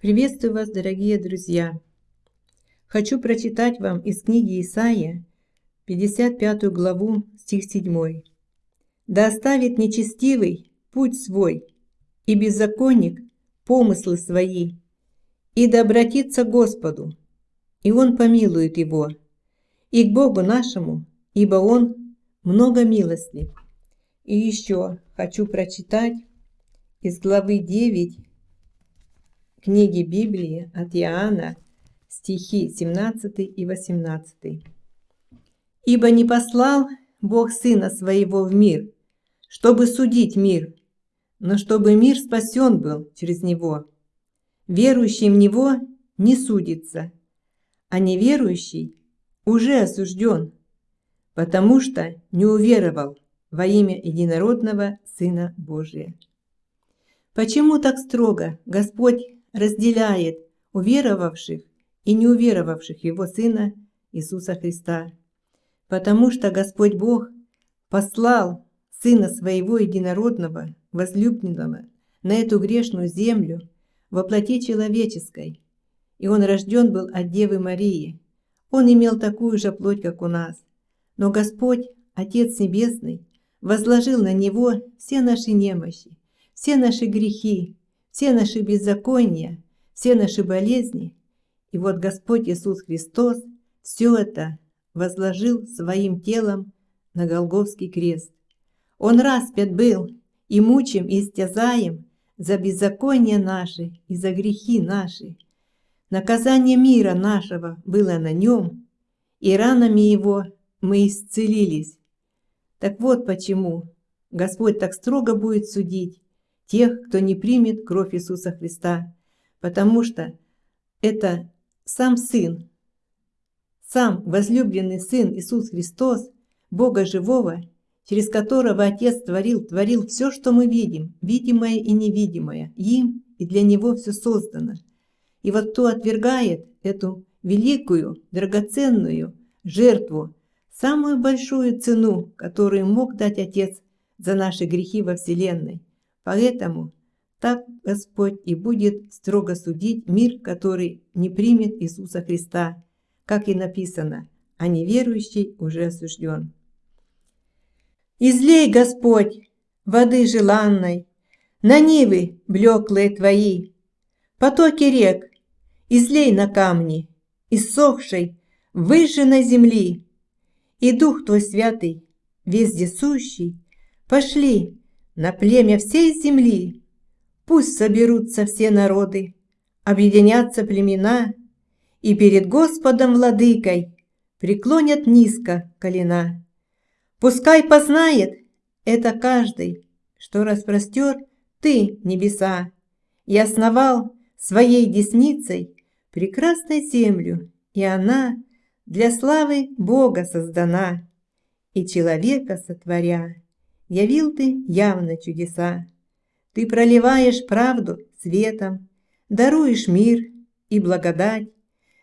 Приветствую вас, дорогие друзья! Хочу прочитать вам из книги Исаия, 55 главу, стих 7. «Да оставит нечестивый путь свой, и беззаконник помыслы свои, и да обратится к Господу, и Он помилует его, и к Богу нашему, ибо Он много милостлив». И еще хочу прочитать из главы 9 книги Библии от Иоанна, стихи 17 и 18. «Ибо не послал Бог Сына Своего в мир, чтобы судить мир, но чтобы мир спасен был через Него. Верующий в Него не судится, а неверующий уже осужден, потому что не уверовал во имя единородного Сына Божия. Почему так строго Господь разделяет уверовавших и неуверовавших Его Сына Иисуса Христа. Потому что Господь Бог послал Сына Своего Единородного, возлюбленного, на эту грешную землю во плоти человеческой, и Он рожден был от Девы Марии. Он имел такую же плоть, как у нас. Но Господь, Отец Небесный, возложил на Него все наши немощи, все наши грехи, все наши беззакония, все наши болезни. И вот Господь Иисус Христос все это возложил своим телом на Голговский крест. Он распят был и мучим, и истязаем за беззаконие наши и за грехи наши. Наказание мира нашего было на нем, и ранами его мы исцелились. Так вот почему Господь так строго будет судить тех, кто не примет кровь Иисуса Христа, потому что это сам Сын, сам возлюбленный Сын Иисус Христос, Бога Живого, через которого Отец творил, творил все, что мы видим, видимое и невидимое, им и для Него все создано. И вот кто отвергает эту великую, драгоценную жертву, самую большую цену, которую мог дать Отец за наши грехи во Вселенной, Поэтому так Господь и будет строго судить мир, который не примет Иисуса Христа, как и написано, а неверующий уже осужден. Излей, Господь, воды желанной, на нивы блеклые Твои, потоки рек, излей на камни, иссохшей, выжженной земли, и Дух Твой Святый, вездесущий, пошли на племя всей земли. Пусть соберутся все народы, объединятся племена, и перед Господом Владыкой преклонят низко колена. Пускай познает это каждый, что распростер ты небеса и основал своей десницей прекрасной землю, и она для славы Бога создана, и человека сотворя явил ты явно чудеса. Ты проливаешь правду светом, даруешь мир и благодать,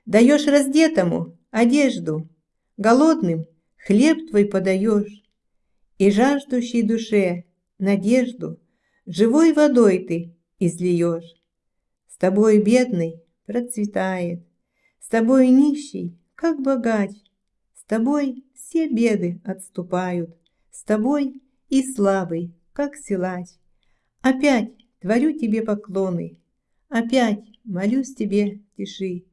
даешь раздетому одежду, голодным хлеб твой подаешь, и жаждущей душе надежду живой водой ты излиешь. С тобой бедный процветает, с тобой нищий, как богач, с тобой все беды отступают, с тобой и слабый, как силач. Опять творю тебе поклоны, опять молюсь тебе тиши.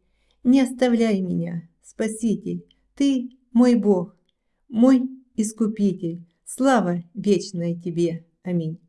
Не оставляй меня, Спаситель, ты мой Бог, мой Искупитель. Слава вечная тебе. Аминь.